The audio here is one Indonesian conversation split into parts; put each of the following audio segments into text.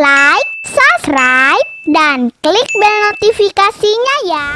like, subscribe, dan klik bel notifikasinya ya.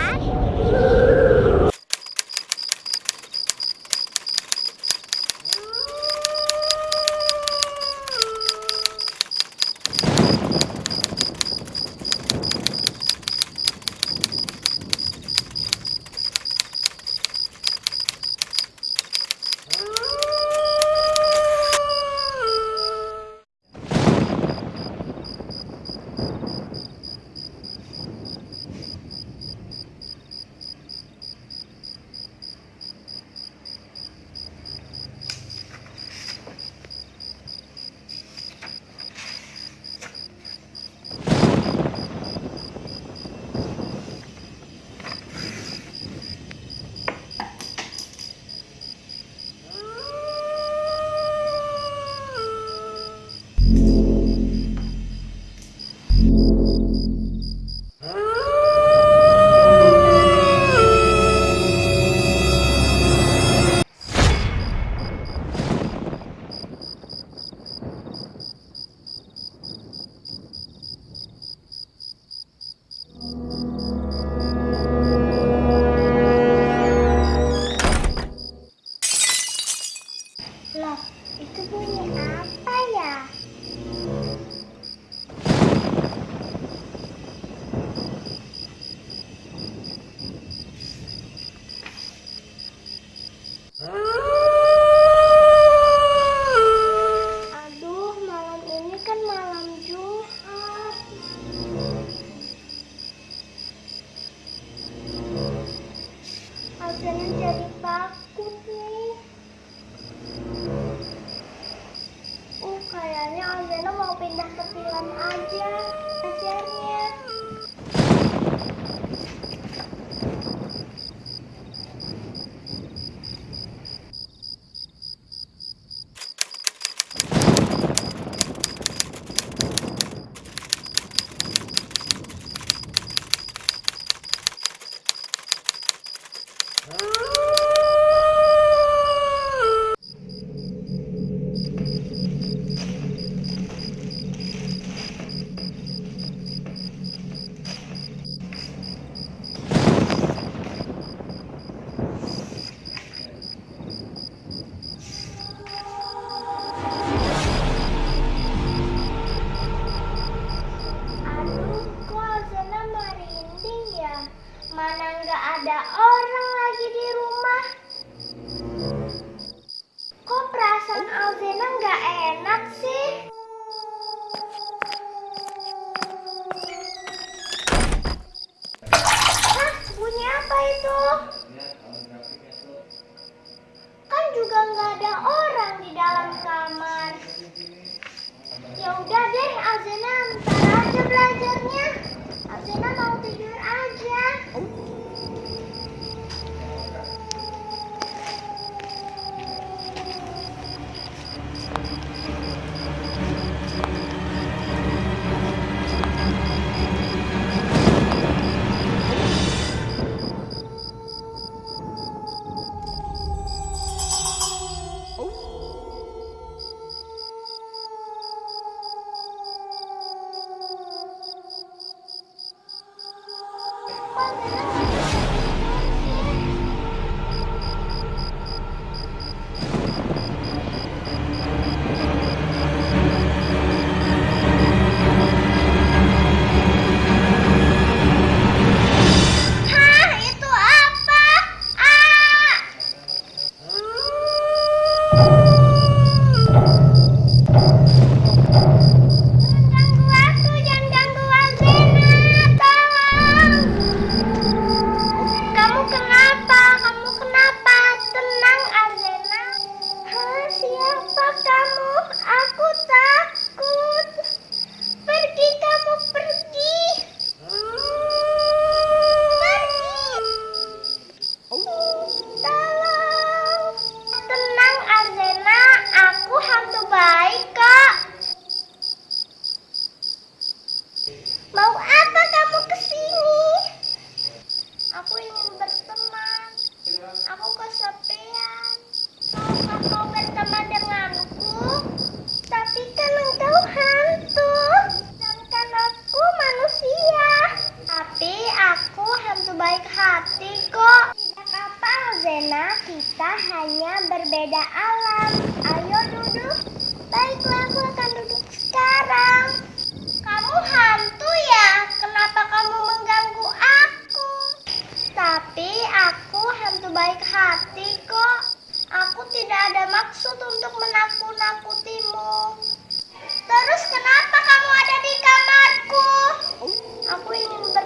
Loh, itu bunyi apa ya? Thank you. baik hati kok. Tidak apa, Zena, kita hanya berbeda alam. Ayo duduk. Baiklah, aku akan duduk sekarang. Kamu hantu ya? Kenapa kamu mengganggu aku? Tapi aku hantu baik hati kok. Aku tidak ada maksud untuk menakut-nakutimu. Terus kenapa kamu ada di kamarku? Aku ingin ber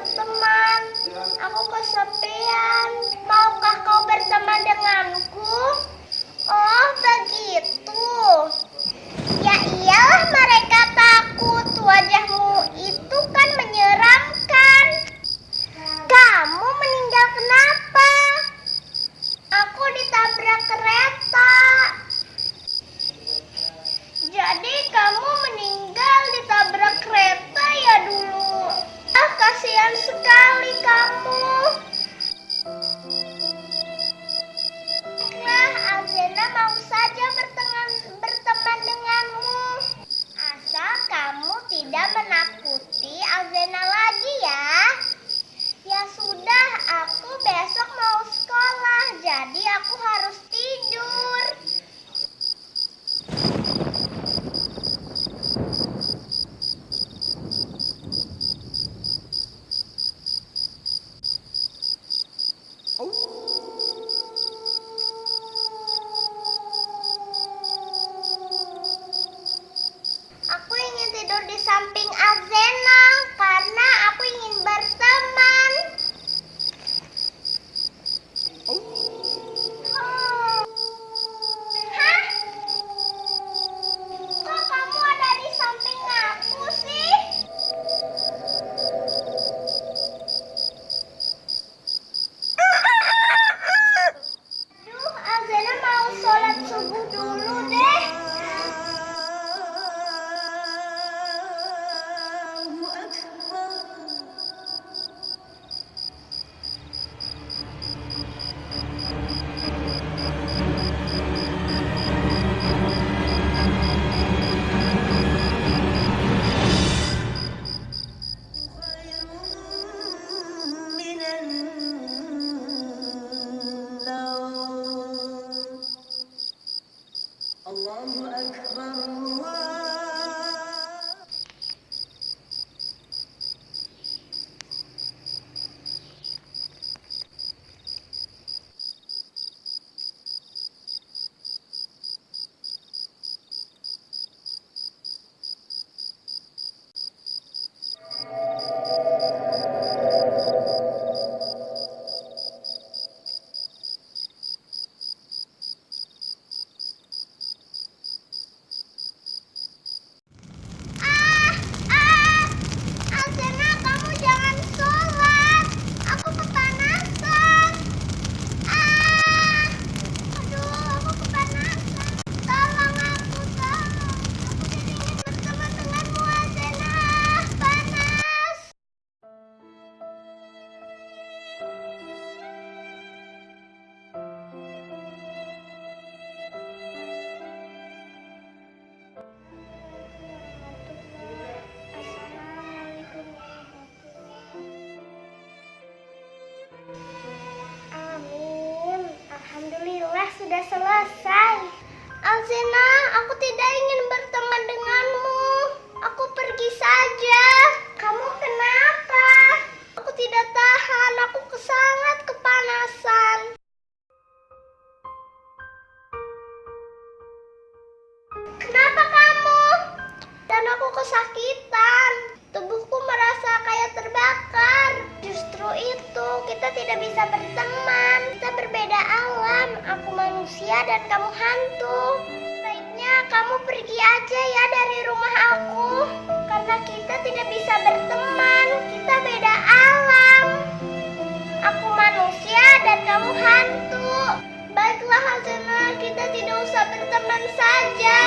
teman saja.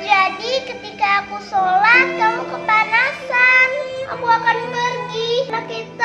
Jadi ketika aku sholat, kamu kepanasan. Aku akan pergi. Anak itu